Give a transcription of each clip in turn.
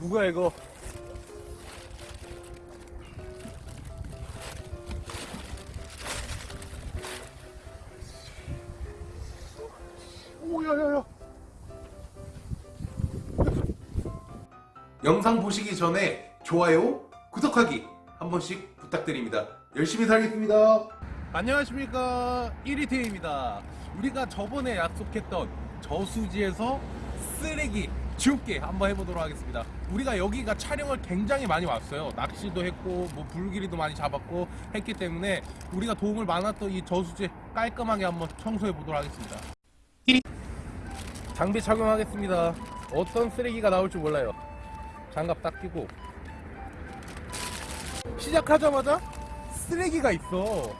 누구야 이거? 오야야야. 영상 보시기 전에 좋아요, 구독하기 한 번씩 부탁드립니다. 열심히 살겠습니다. 안녕하십니까 1위태입니다 우리가 저번에 약속했던 저수지에서 쓰레기 줍기 한번 해보도록 하겠습니다. 우리가 여기가 촬영을 굉장히 많이 왔어요. 낚시도 했고 뭐 불길이도 많이 잡았고 했기 때문에 우리가 도움을 많았던 이 저수지 깔끔하게 한번 청소해 보도록 하겠습니다. 장비 착용하겠습니다. 어떤 쓰레기가 나올지 몰라요. 장갑 딱 끼고. 시작하자마자 쓰레기가 있어.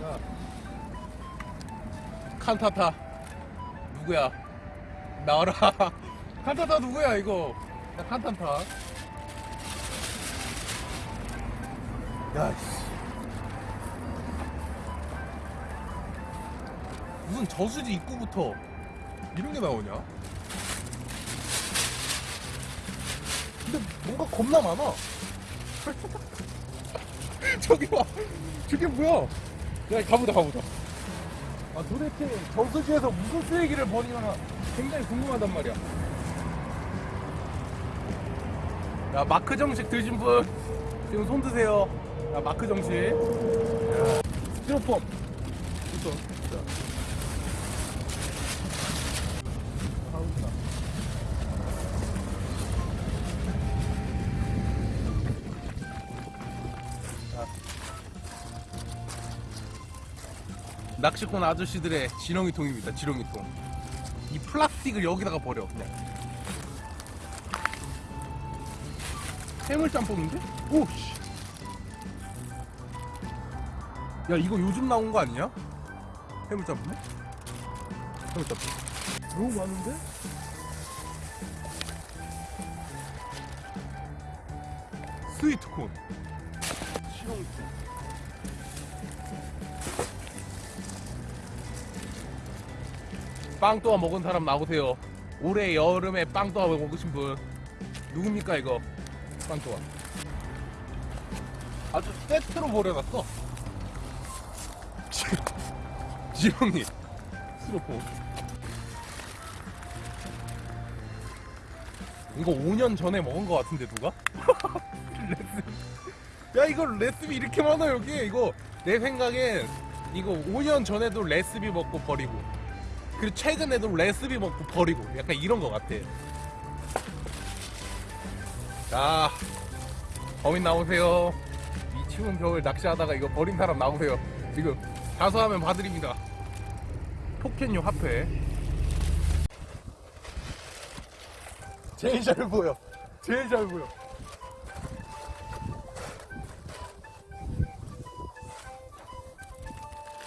자, 칸타타 누구야? 나와라. 칸타타 누구야 이거? 야, 칸타타 야씨. 무슨 저수지 입구부터 이런 게 나오냐? 근데 뭔가 겁나 많아. 저기 봐 저게 뭐야? 야 가보자 가보자 아 도대체 저수지에서 무슨 쓰레기를 버리나 굉장히 궁금하단 말이야. 야 마크 정식 드신 분 지금 손 드세요. 야 마크 정식. 야, 스티로폼 낚시꾼 아저씨들의 지렁이통입니다. 지렁이통. 이 플라스틱을 여기다가 버려. 그냥. 해물 짬뽕인데? 오 씨. 야 이거 요즘 나온 거 아니냐? 해물 짬뽕? 해물 짬뽕. 너무 많은데? 스위트콘. 지렁이 빵 또아 먹은 사람 나오세요. 올해 여름에 빵 또아 먹으신 분 누굽니까 이거? 빵 또아. 아주 세트로 버려놨어. 지렁이, 스로포. 이거 5년 전에 먹은 것 같은데 누가? 야 이거 레스비 이렇게 많아 여기 이거 내 생각엔 이거 5년 전에도 레스비 먹고 버리고 그리고 최근에도 레스비 먹고 버리고 약간 이런 것 같아. 자, 범인 나오세요. 이 추운 겨울 낚시하다가 이거 버린 사람 나오세요. 지금 자수하면 봐드립니다. 포켓류 화폐. 제일 잘 보여. 제일 잘 보여.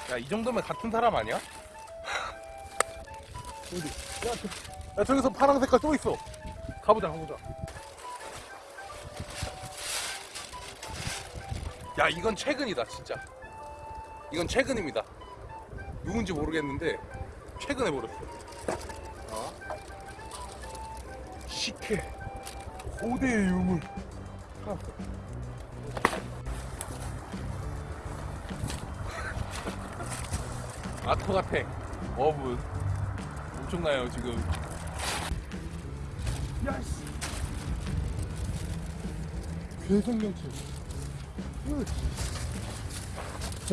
야, 이 정도면 같은 사람 아니야? 어디? 야, 저, 야, 저기서 파란 색깔 또 있어. 가보자, 가보자. 야, 이건 최근이다, 진짜. 이건 최근입니다. 누군지 모르겠는데, 최근에 버렸어. 어? 식혜. 고대의 유물. 찾았어. 아토 같아. 어분. 엄청나요 지금 야씨 괴성경치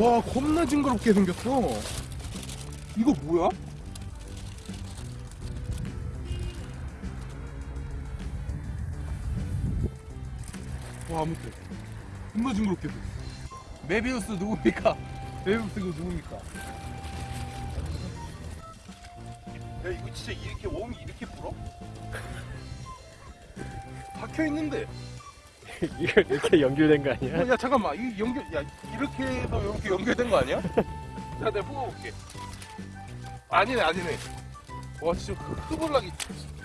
와 겁나 징그럽게 생겼어 이거 뭐야? 와 아무튼 겁나 징그럽게 생겼어 메비우스 누굽니까? 메비우스 이거 누굽니까? 야 이거 진짜 이렇게 웜이 이렇게 불어? 박혀 있는데. 이거 이렇게 연결된 거 아니야? 야 잠깐만 이 연결 야 이렇게 해서 이렇게 연결된 거 아니야? 자 내가 뽑아볼게. 아니네 아니네. 와 진짜 그 흐블락이.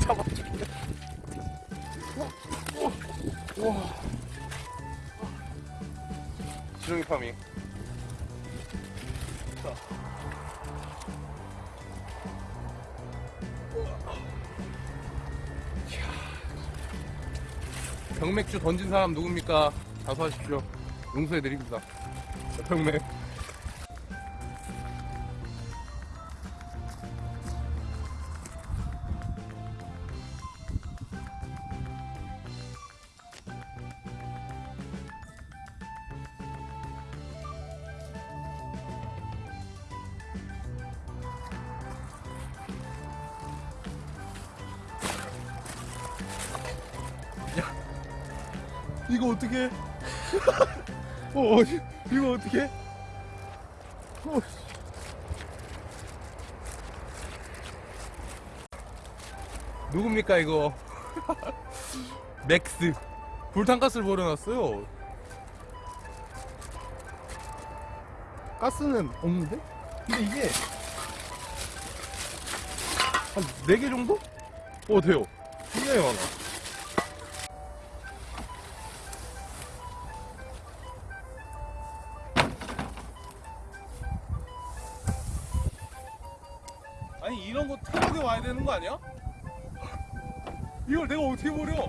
잡아줄게. 와. 와. 지렁이 파밍. 병맥주 던진 사람 누굽니까? 자수하십시오. 용서해드립니다. 병맥. 이거 어떻게? 어, 이거 어떻게? 어. 누굽니까 이거? 맥스 부탄가스를 버려놨어요. 가스는 없는데? 근데 이게 한 4개 정도? 어 돼요. 굉장히 많아. 아니 이런 거 태국에 와야 되는 거 아니야? 이걸 내가 어떻게 버려?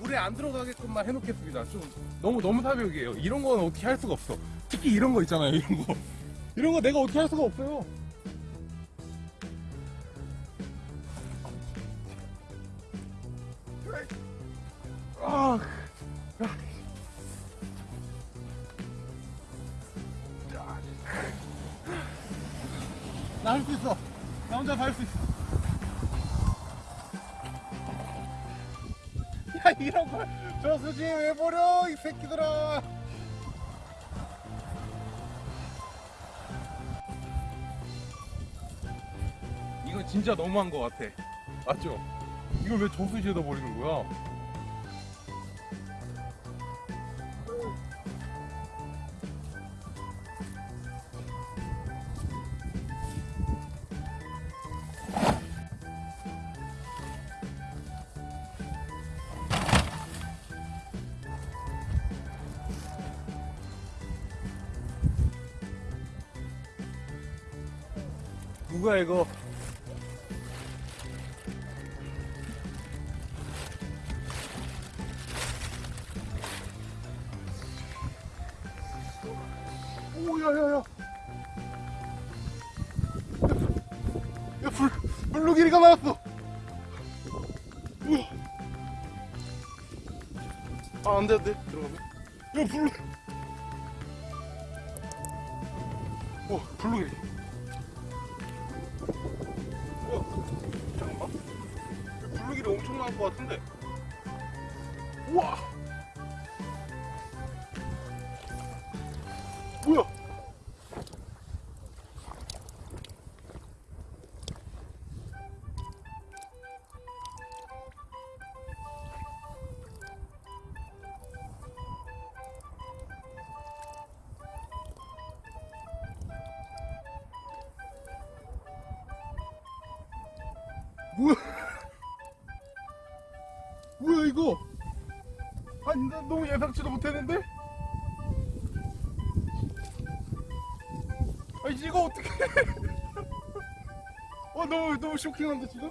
물에 안 들어가게끔만 해놓겠습니다. 좀 너무 너무 사벽이에요. 이런 거는 어떻게 할 수가 없어. 특히 이런 거 있잖아요. 이런 거 이런 거 내가 어떻게 할 수가 없어요. 아. 나 할 수 있어. 나 혼자 다할수 있어. 야 이런 걸 저 수지 왜 버려 이 새끼들아. 이건 진짜 너무한 것 같아. 맞죠? 이걸 왜 저수지에다 버리는 거야? 누가 이거? 오, 야, 야, 야. 야, 불, 블루기리가 나왔어. 아, 안 돼, 안 돼. 들어가면. 야, 블루. 오, 블루기리. 블루기리 엄청 나올 것 같은데. 우와. 뭐야? 뭐야? 이거? 아니 나 너무 예상치도 못했는데? 아 이거 어떻게? 어 너무 너무 쇼킹한데 지금?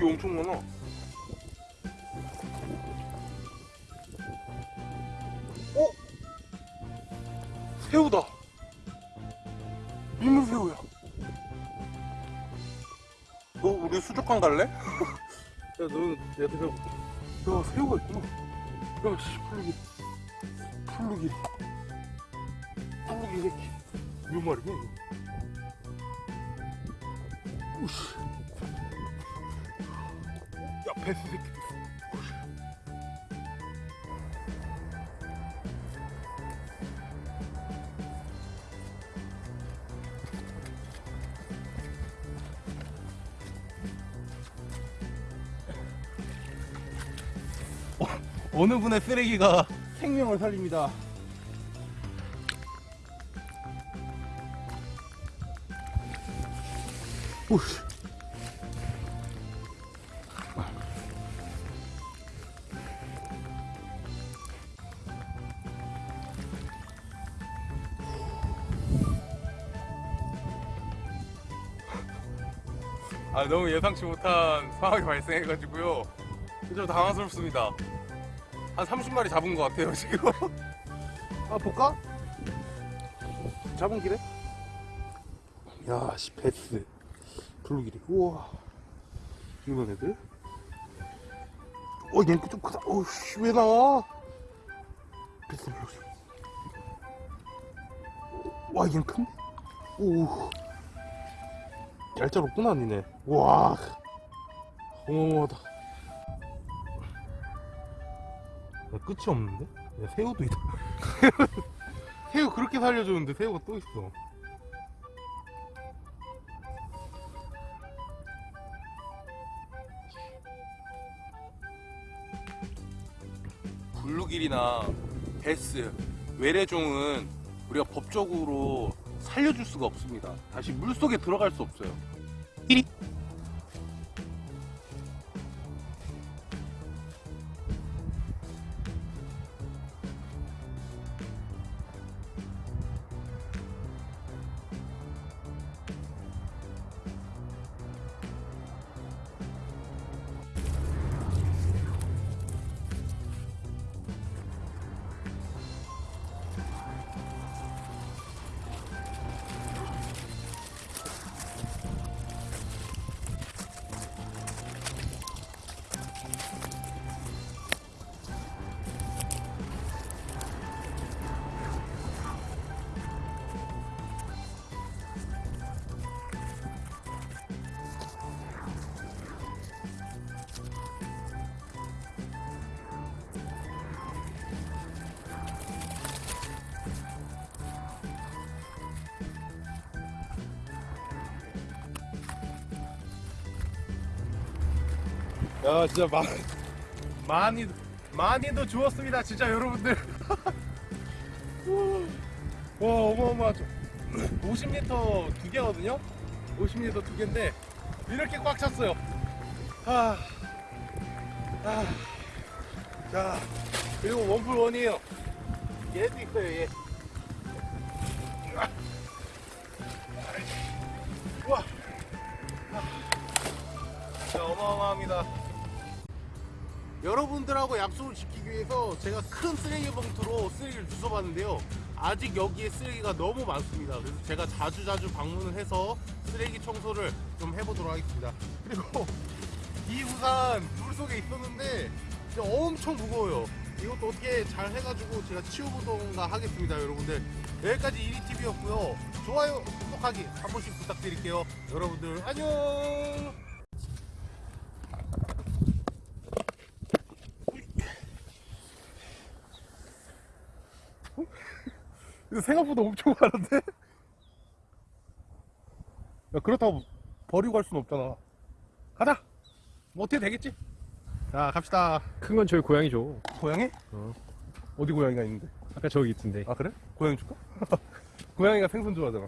게 엄청 많아. 어? 새우다. 민물새우야. 너 우리 수족관 갈래? 야, 너는 내가 데려볼게. 야, 새우가 있구나. 야, 씨, 풀루기. 풀루기. 풀루기 새끼. 몇 마리야, 이거? 우씨. 베스 새끼. 어, 어느 분의 쓰레기가 생명을 살립니다. 오씨. 아 너무 예상치 못한 상황이 발생해가지고요. 좀 당황스럽습니다. 한 30마리 잡은 것 같아요 지금. 아 볼까? 잡은 길에? 야, 씨 배스 블루길이. 우와. 이런 애들? 어, 얘는 좀 크다. 어우, 씨, 왜 나와? 배스 블루길. 와, 얘는 큰데? 오. 얄짤없구나, 니네. 와. 어마어마하다. 야, 끝이 없는데? 야, 새우도 있다. 새우 그렇게 살려주는데 새우가 또 있어. 블루길이나 베스, 외래종은 우리가 법적으로 살려줄 수가 없습니다. 다시 물속에 들어갈 수 없어요. 야 진짜 마, 많이 많이도 주웠습니다 진짜 여러분들. 와 어마어마하죠. 50리터 두 개거든요? 50리터 두 개인데 이렇게 꽉 찼어요. 아, 아, 자 그리고 원풀 원이에요. 얘도 있어요 얘. 와. 진짜 어마어마합니다. 여러분들하고 약속을 지키기 위해서 제가 큰 쓰레기 봉투로 쓰레기를 주워봤는데요. 아직 여기에 쓰레기가 너무 많습니다. 그래서 제가 자주자주 방문을 해서 쓰레기 청소를 좀 해보도록 하겠습니다. 그리고 이 우산 물속에 있었는데 진짜 엄청 무거워요. 이것도 어떻게 잘 해가지고 제가 치워보던가 하겠습니다, 여러분들. 여기까지 1위TV였고요. 좋아요, 구독하기 한 번씩 부탁드릴게요. 여러분들 안녕! 이거 생각보다 엄청 많은데? 야, 그렇다고 버리고 갈 수는 없잖아. 가자! 뭐 어떻게 되겠지? 자, 갑시다. 큰 건 저희 고양이죠. 고양이? 어. 어디 고양이가 있는데? 아까 저기 있던데. 아, 그래? 고양이 줄까? 고양이가 생선 좋아하잖아.